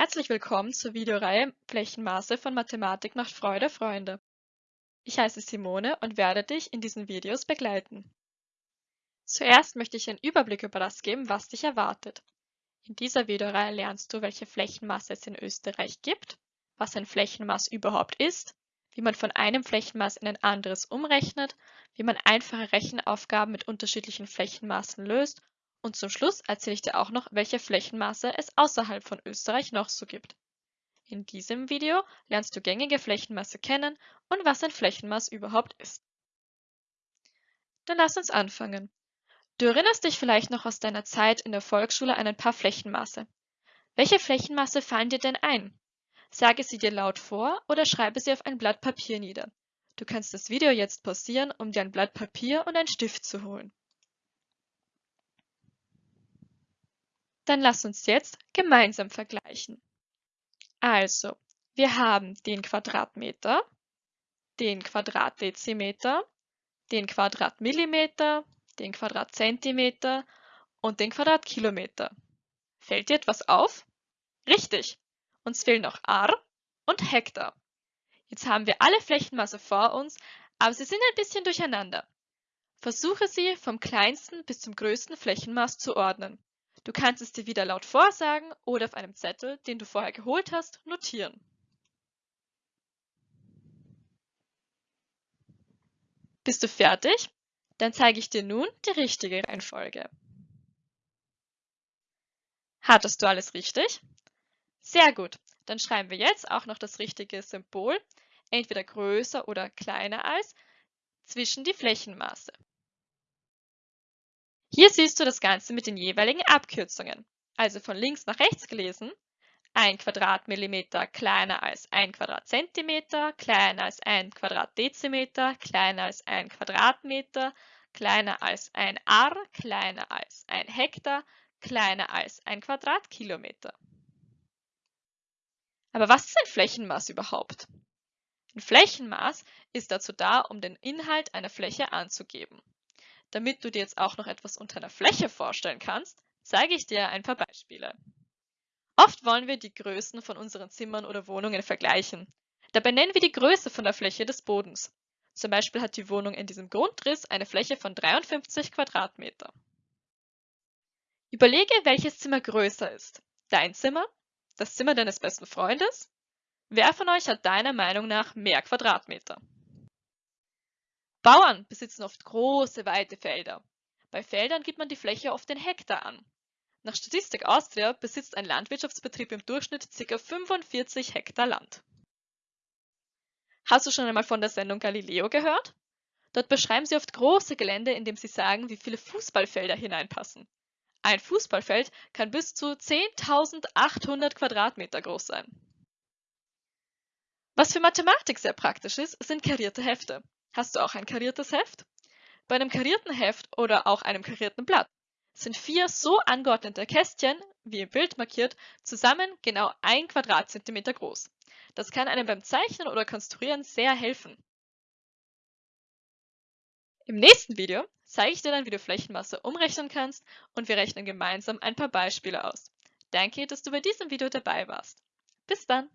Herzlich willkommen zur Videoreihe Flächenmaße von Mathematik macht Freude, Freunde. Ich heiße Simone und werde dich in diesen Videos begleiten. Zuerst möchte ich einen Überblick über das geben, was dich erwartet. In dieser Videoreihe lernst du, welche Flächenmaße es in Österreich gibt, was ein Flächenmaß überhaupt ist, wie man von einem Flächenmaß in ein anderes umrechnet, wie man einfache Rechenaufgaben mit unterschiedlichen Flächenmaßen löst und zum Schluss erzähle ich dir auch noch, welche Flächenmaße es außerhalb von Österreich noch so gibt. In diesem Video lernst du gängige Flächenmaße kennen und was ein Flächenmaß überhaupt ist. Dann lass uns anfangen. Du erinnerst dich vielleicht noch aus deiner Zeit in der Volksschule an ein paar Flächenmaße. Welche Flächenmaße fallen dir denn ein? Sage sie dir laut vor oder schreibe sie auf ein Blatt Papier nieder. Du kannst das Video jetzt pausieren, um dir ein Blatt Papier und einen Stift zu holen. Dann lass uns jetzt gemeinsam vergleichen. Also, wir haben den Quadratmeter, den Quadratdezimeter, den Quadratmillimeter, den Quadratzentimeter und den Quadratkilometer. Fällt dir etwas auf? Richtig, uns fehlen noch Ar und Hektar. Jetzt haben wir alle Flächenmaße vor uns, aber sie sind ein bisschen durcheinander. Versuche sie vom kleinsten bis zum größten Flächenmaß zu ordnen. Du kannst es dir wieder laut vorsagen oder auf einem Zettel, den du vorher geholt hast, notieren. Bist du fertig? Dann zeige ich dir nun die richtige Reihenfolge. Hattest du alles richtig? Sehr gut. Dann schreiben wir jetzt auch noch das richtige Symbol, entweder größer oder kleiner als, zwischen die Flächenmaße. Hier siehst du das Ganze mit den jeweiligen Abkürzungen. Also von links nach rechts gelesen. 1 Quadratmillimeter kleiner als 1 Quadratzentimeter, kleiner als 1 Quadratdezimeter, kleiner als 1 Quadratmeter, kleiner als ein Ar, kleiner als ein Hektar, kleiner als ein Quadratkilometer. Aber was ist ein Flächenmaß überhaupt? Ein Flächenmaß ist dazu da, um den Inhalt einer Fläche anzugeben. Damit du dir jetzt auch noch etwas unter einer Fläche vorstellen kannst, zeige ich dir ein paar Beispiele. Oft wollen wir die Größen von unseren Zimmern oder Wohnungen vergleichen. Dabei nennen wir die Größe von der Fläche des Bodens. Zum Beispiel hat die Wohnung in diesem Grundriss eine Fläche von 53 Quadratmeter. Überlege, welches Zimmer größer ist. Dein Zimmer? Das Zimmer deines besten Freundes? Wer von euch hat deiner Meinung nach mehr Quadratmeter? Bauern besitzen oft große, weite Felder. Bei Feldern gibt man die Fläche oft in Hektar an. Nach Statistik Austria besitzt ein Landwirtschaftsbetrieb im Durchschnitt ca. 45 Hektar Land. Hast du schon einmal von der Sendung Galileo gehört? Dort beschreiben sie oft große Gelände, indem sie sagen, wie viele Fußballfelder hineinpassen. Ein Fußballfeld kann bis zu 10.800 Quadratmeter groß sein. Was für Mathematik sehr praktisch ist, sind karierte Hefte. Hast du auch ein kariertes Heft? Bei einem karierten Heft oder auch einem karierten Blatt sind vier so angeordnete Kästchen, wie im Bild markiert, zusammen genau ein Quadratzentimeter groß. Das kann einem beim Zeichnen oder Konstruieren sehr helfen. Im nächsten Video zeige ich dir dann, wie du Flächenmasse umrechnen kannst und wir rechnen gemeinsam ein paar Beispiele aus. Danke, dass du bei diesem Video dabei warst. Bis dann!